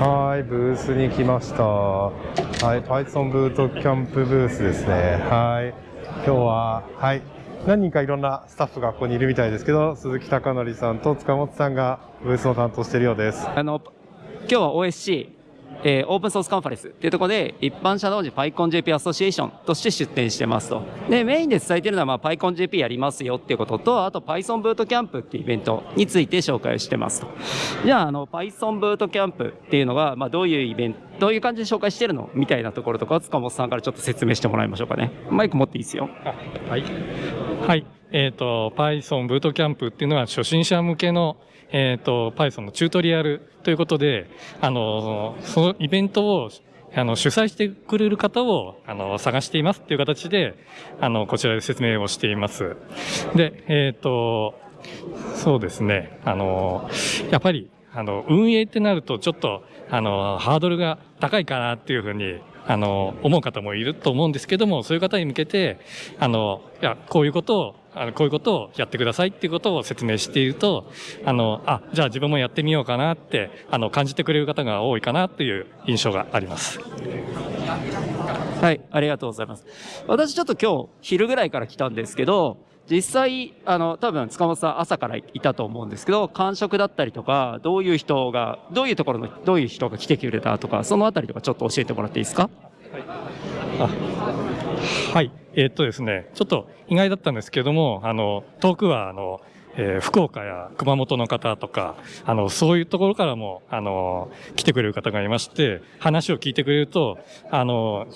はい、ブースに来ました。はい、Python ブートキャンプブースですね。はい、今日は、はい、何人かいろんなスタッフがここにいるみたいですけど、鈴木貴則さんと塚本さんがブースを担当しているようです。あの、今日は OSC、えーオープンソースカンファレンスっていうところで、一般社同時 PyConJP アソシエーションとして出展してますと。で、メインで伝えてるのは、まあ、PyConJP やりますよっていうことと、あと Python ブートキャンプっていうイベントについて紹介をしてますと。じゃあ、あの、Python ブートキャンプっていうのが、まあ、どういうイベント、どういう感じで紹介してるの？みたいなところとか塚本さんからちょっと説明してもらいましょうかね。マイク持っていいですよ。はい。はい。えっ、と、Python ブートキャンプっていうのは初心者向けの、えっ、と、Python のチュートリアルということで、あの、そのイベントをあの主催してくれる方をあの探していますっていう形で、あの、こちらで説明をしています。で、えっ、と、そうですね。あの、やっぱり、あの、運営ってなると、ちょっと、あの、ハードルが高いかなっていうふうに、あの、思う方もいると思うんですけども、そういう方に向けて、あの、いや、こういうことを、あのこういうことをやってくださいっていうことを説明していると、あの、あ、じゃあ自分もやってみようかなって、あの、感じてくれる方が多いかなっていう印象があります。はい、ありがとうございます。私ちょっと今日昼ぐらいから来たんですけど、実際、あの、多分塚本さん朝からいたと思うんですけど、感触だったりとか、どういう人が、どういうところの、どういう人が来てくれたとか、そのあたりとかちょっと教えてもらっていいですか？あはい。えっとですね、ちょっと意外だったんですけども、あの、遠くは、あの、えー福岡や熊本の方とか、あの、そういうところからも、あの、来てくれる方がいまして、話を聞いてくれると、あの、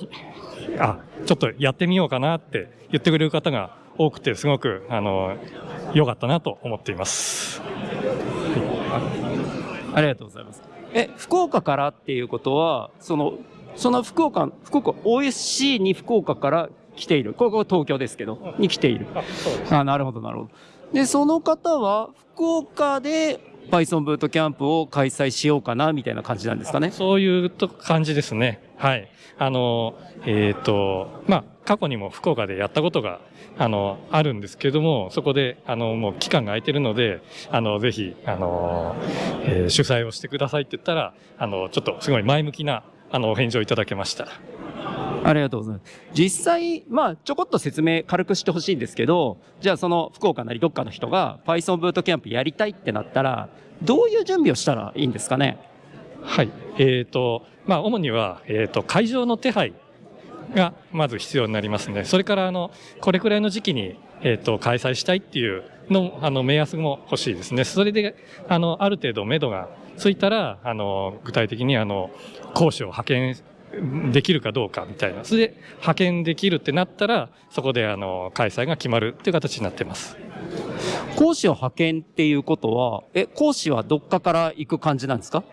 あ、ちょっとやってみようかなって言ってくれる方が多くて、すごく、あの、良かったなと思っています。ありがとうございます。え、福岡からっていうことは、その、その福岡、福岡、OSC に福岡から来ている。ここ東京ですけど、に来ている。あ、なるほど、なるほど。で、その方は、福岡で Python ブートキャンプを開催しようかな、みたいな感じなんですかね？そういうと感じですね。はい。あの、えっ、と、まあ、過去にも福岡でやったことが、あの、あるんですけども、そこで、あの、もう期間が空いてるので、あの、ぜひ、あの、えー主催をしてくださいって言ったら、あの、ちょっとすごい前向きな、あの、お返事をいただけました。ありがとうございます。実際、まあ、ちょこっと説明軽くしてほしいんですけど、じゃあその福岡なりどっかの人が Python ブートキャンプやりたいってなったら、どういう準備をしたらいいんですかね？はい。えっ、と、まあ、主には、えっ、と、会場の手配がまず必要になりますね。それから、あの、これくらいの時期に、えっ、と、開催したいっていうの、あの、目安も欲しいですね。それで、あの、ある程度目処がついたら、あの、具体的に、あの、講師を派遣できるかどうかみたいな。それで、派遣できるってなったら、そこで、あの、開催が決まるっていう形になってます。講師を派遣っていうことは、え、講師はどっかから行く感じなんですか？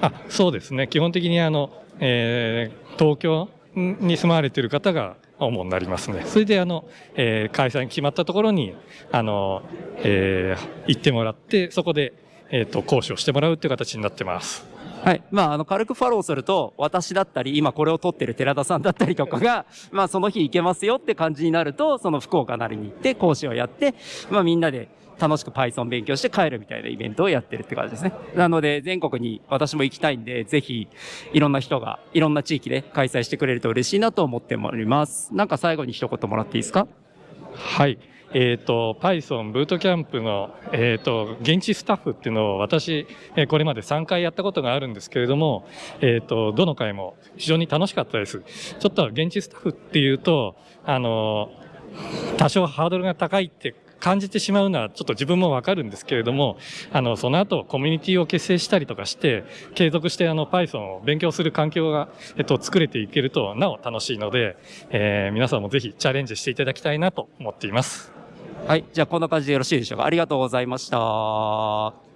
あそうですね。基本的にあの、えー東京に住まわれている方が主になりますね。それであの、えー開催が決まったところに、あの、えー行ってもらって、そこで、えっ、と、講師をしてもらうっていう形になってます。はい。まあ、あの、軽くフォローすると、私だったり、今これを撮ってる寺田さんだったりとかが、まあ、その日行けますよって感じになると、その福岡なりに行って、講師をやって、まあ、みんなで楽しく Python 勉強して帰るみたいなイベントをやってるって感じですね。なので、全国に私も行きたいんで、ぜひ、いろんな人が、いろんな地域で開催してくれると嬉しいなと思っております。なんか最後に一言もらっていいですか？はい。えっ、と、Python ブートキャンプの、えっ、と、現地スタッフっていうのを私、えこれまで3回やったことがあるんですけれども、えっ、と、どの回も非常に楽しかったです。ちょっと現地スタッフっていうと、あの、多少ハードルが高いって感じてしまうのはちょっと自分もわかるんですけれども、あの、その後コミュニティを結成したりとかして、継続してあの Python を勉強する環境が、えっと、作れていけるとなお楽しいので、えー皆さんもぜひチャレンジしていただきたいなと思っています。はい。じゃあ、こんな感じでよろしいでしょうか？ありがとうございました。